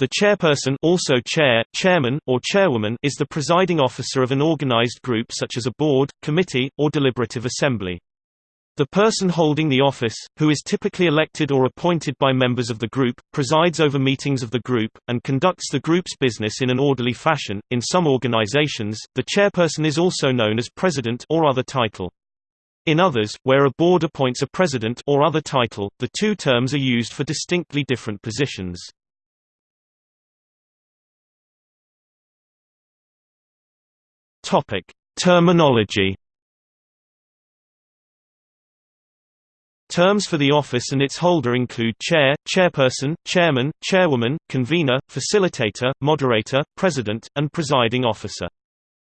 The chairperson also chair, chairman, or chairwoman is the presiding officer of an organized group such as a board, committee, or deliberative assembly. The person holding the office, who is typically elected or appointed by members of the group, presides over meetings of the group, and conducts the group's business in an orderly fashion. In some organizations, the chairperson is also known as president or other title. In others, where a board appoints a president or other title, the two terms are used for distinctly different positions. Topic: Terminology. Terms for the office and its holder include chair, chairperson, chairman, chairwoman, convener, facilitator, moderator, president, and presiding officer.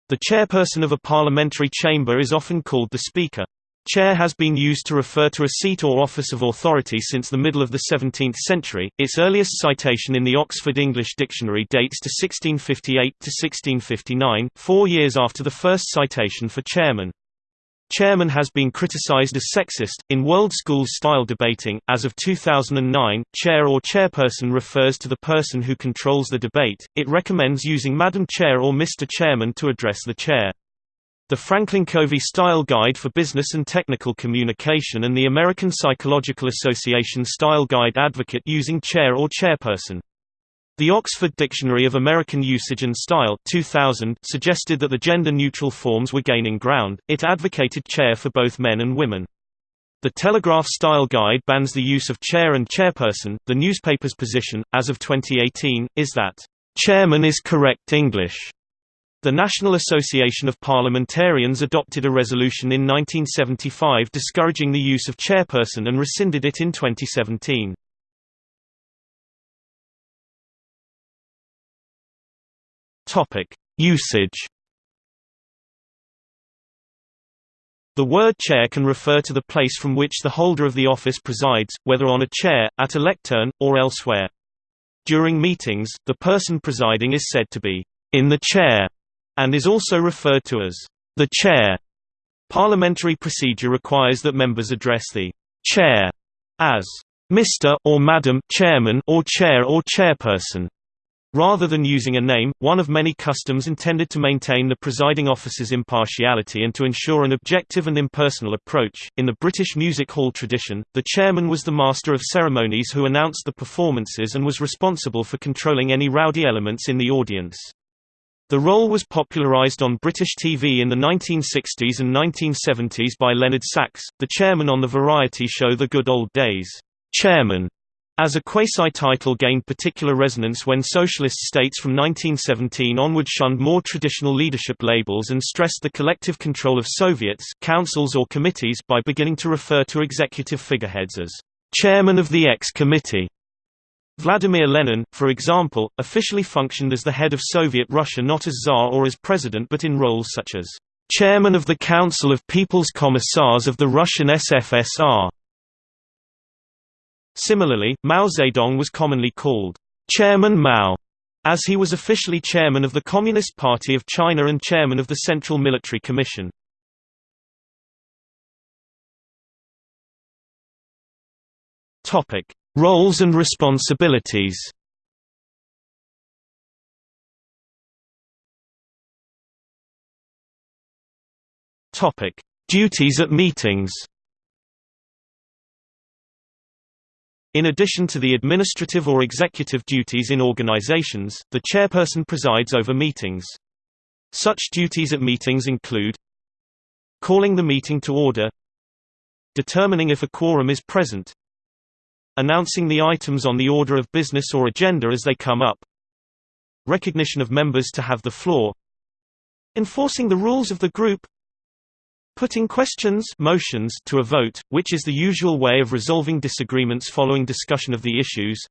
The chairperson of a parliamentary chamber is often called the speaker. Chair has been used to refer to a seat or office of authority since the middle of the 17th century. Its earliest citation in the Oxford English Dictionary dates to 1658 to 1659, 4 years after the first citation for chairman. Chairman has been criticized as sexist. In World Schools style debating, as of 2009, chair or chairperson refers to the person who controls the debate. It recommends using Madam Chair or Mr. Chairman to address the chair. The Franklin Covey Style Guide for Business and Technical Communication and the American Psychological Association Style Guide advocate using chair or chairperson. The Oxford Dictionary of American Usage and Style 2000 suggested that the gender-neutral forms were gaining ground, it advocated chair for both men and women. The Telegraph Style Guide bans the use of chair and chairperson. The newspaper's position, as of 2018, is that, "...chairman is correct English." The National Association of Parliamentarians adopted a resolution in 1975 discouraging the use of chairperson and rescinded it in 2017. Topic: Usage. The word chair can refer to the place from which the holder of the office presides, whether on a chair, at a lectern, or elsewhere. During meetings, the person presiding is said to be in the chair and is also referred to as the chair. Parliamentary procedure requires that members address the chair as Mr. or Madam Chairman or Chair or Chairperson. Rather than using a name, one of many customs intended to maintain the presiding officer's impartiality and to ensure an objective and impersonal approach. In the British music hall tradition, the chairman was the master of ceremonies who announced the performances and was responsible for controlling any rowdy elements in the audience. The role was popularised on British TV in the 1960s and 1970s by Leonard Sachs, the chairman on the variety show The Good Old Days. Chairman as a quasi-title gained particular resonance when socialist states from 1917 onward shunned more traditional leadership labels and stressed the collective control of Soviets councils or committees by beginning to refer to executive figureheads as chairman of the X-Committee. Vladimir Lenin, for example, officially functioned as the head of Soviet Russia not as Tsar or as president but in roles such as chairman of the Council of People's Commissars of the Russian SFSR. Similarly, Mao Zedong was commonly called Chairman Mao, as he was officially chairman of the Communist Party of China and chairman of the Central Military Commission. Topic: Roles and responsibilities Topic: Duties at meetings. In addition to the administrative or executive duties in organizations, the chairperson presides over meetings. Such duties at meetings include calling the meeting to order determining if a quorum is present announcing the items on the order of business or agenda as they come up. Recognition of members to have the floor. Enforcing the rules of the group. Putting questions motions to a vote, which is the usual way of resolving disagreements following discussion of the issues.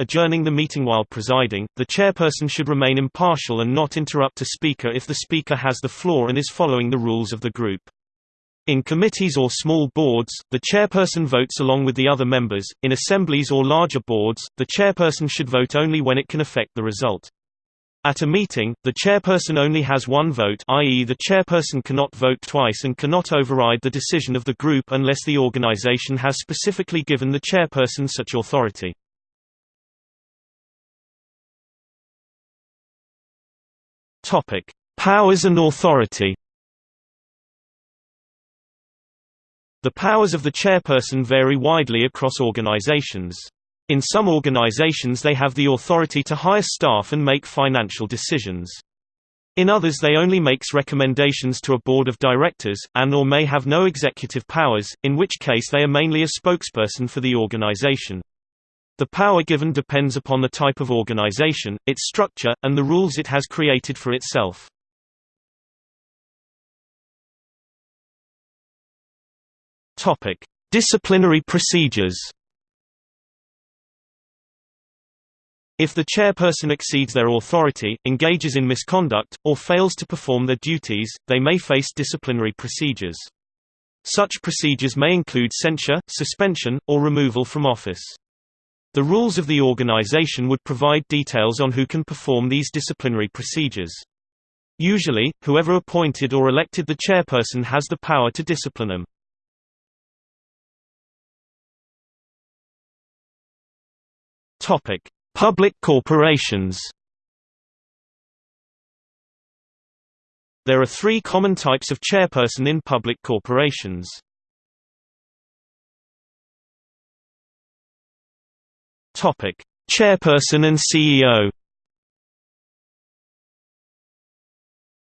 Adjourning the meeting while presiding, the chairperson should remain impartial and not interrupt a speaker if the speaker has the floor and is following the rules of the group. In committees or small boards, the chairperson votes along with the other members. In assemblies or larger boards, the chairperson should vote only when it can affect the result. At a meeting, the chairperson only has one vote i.e. the chairperson cannot vote twice and cannot override the decision of the group unless the organization has specifically given the chairperson such authority. Powers and authority The powers of the chairperson vary widely across organizations. In some organizations they have the authority to hire staff and make financial decisions. In others they only makes recommendations to a board of directors, and or may have no executive powers, in which case they are mainly a spokesperson for the organization. The power given depends upon the type of organization, its structure, and the rules it has created for itself. Topic: Disciplinary procedures. If the chairperson exceeds their authority, engages in misconduct, or fails to perform their duties, they may face disciplinary procedures. Such procedures may include censure, suspension, or removal from office. The rules of the organization would provide details on who can perform these disciplinary procedures. Usually, whoever appointed or elected the chairperson has the power to discipline them. Topic: Public corporations. There are three common types of chairperson in public corporations. Topic: Chairperson and CEO.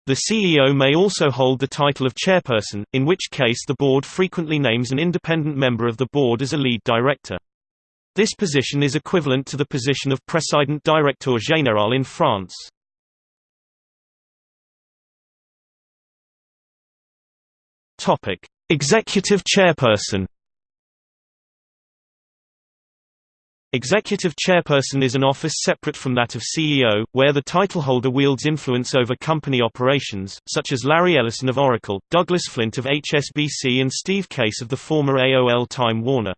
The CEO may also hold the title of chairperson, in which case the board frequently names an independent member of the board as a lead director. This position is equivalent to the position of Président Directeur Général in France. Executive chairperson Executive chairperson is an office separate from that of CEO, where the titleholder wields influence over company operations, such as Larry Ellison of Oracle, Douglas Flint of HSBC and Steve Case of the former AOL Time Warner.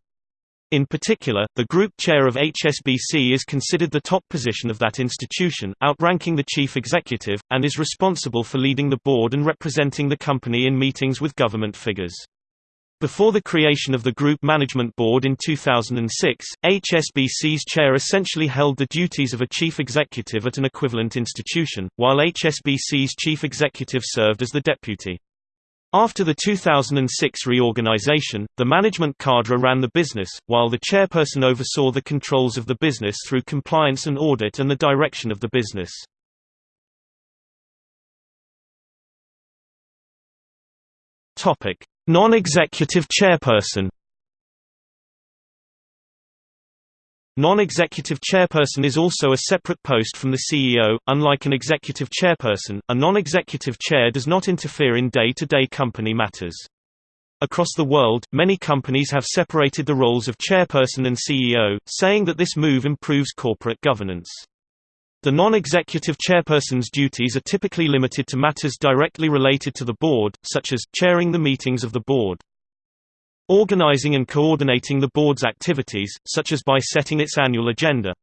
In particular, the group chair of HSBC is considered the top position of that institution, outranking the chief executive, and is responsible for leading the board and representing the company in meetings with government figures. Before the creation of the Group Management Board in 2006, HSBC's chair essentially held the duties of a chief executive at an equivalent institution, while HSBC's chief executive served as the deputy. After the 2006 reorganization, the management cadre ran the business, while the chairperson oversaw the controls of the business through compliance and audit and the direction of the business. Non-executive chairperson Non-executive chairperson is also a separate post from the CEO. Unlike an executive chairperson, a non-executive chair does not interfere in day-to-day -day company matters. Across the world, many companies have separated the roles of chairperson and CEO, saying that this move improves corporate governance. The non-executive chairperson's duties are typically limited to matters directly related to the board, such as, chairing the meetings of the board. Organizing and coordinating the board's activities, such as by setting its annual agenda.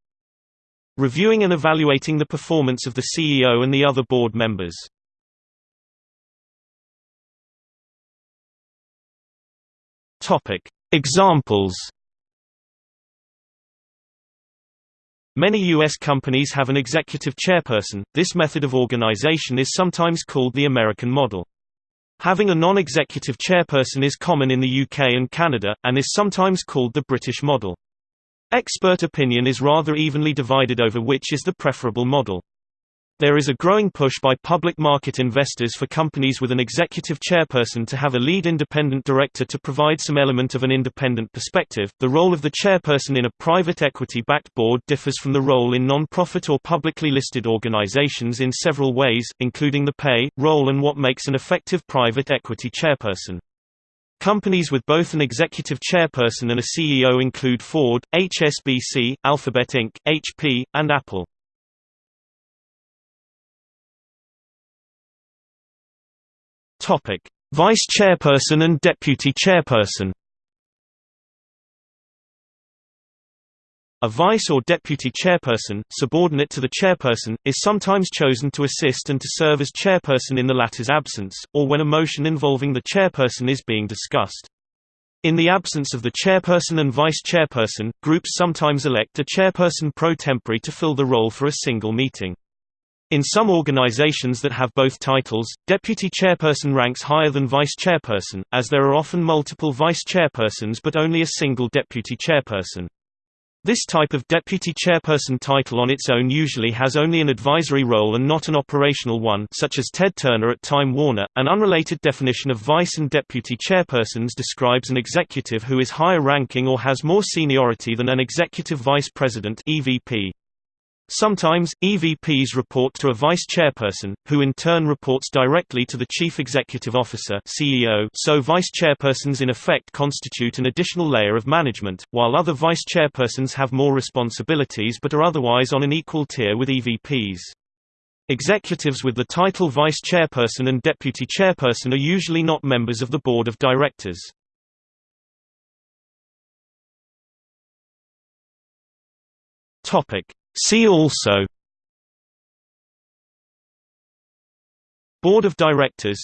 Reviewing and evaluating the performance of the CEO and the other board members. Examples Many U.S. companies have an executive chairperson. This method of organization is sometimes called the American model. Having a non-executive chairperson is common in the UK and Canada, and is sometimes called the British model. Expert opinion is rather evenly divided over which is the preferable model. There is a growing push by public market investors for companies with an executive chairperson to have a lead independent director to provide some element of an independent perspective. The role of the chairperson in a private equity backed board differs from the role in non profit or publicly listed organizations in several ways, including the pay, role, and what makes an effective private equity chairperson. Companies with both an executive chairperson and a CEO include Ford, HSBC, Alphabet Inc., HP, and Apple. Topic: Vice chairperson and deputy chairperson. A vice or deputy chairperson, subordinate to the chairperson, is sometimes chosen to assist and to serve as chairperson in the latter's absence, or when a motion involving the chairperson is being discussed. In the absence of the chairperson and vice chairperson, groups sometimes elect a chairperson pro tempore to fill the role for a single meeting. In some organizations that have both titles, deputy chairperson ranks higher than vice chairperson, as there are often multiple vice chairpersons but only a single deputy chairperson. This type of deputy chairperson title on its own usually has only an advisory role and not an operational one such as Ted Turner at Time Warner. An unrelated definition of vice and deputy chairpersons describes an executive who is higher ranking or has more seniority than an executive vice president EVP. Sometimes, EVPs report to a vice chairperson, who in turn reports directly to the chief executive officer CEO, so vice chairpersons in effect constitute an additional layer of management, while other vice chairpersons have more responsibilities but are otherwise on an equal tier with EVPs. Executives with the title vice chairperson and deputy chairperson are usually not members of the board of directors. Topic See also Board of Directors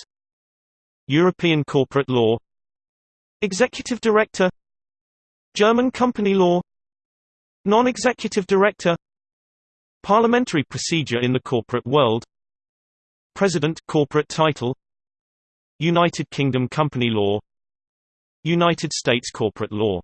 European corporate law Executive Director German company law Non-executive director Parliamentary procedure in the corporate world President corporate title United Kingdom company law United States corporate law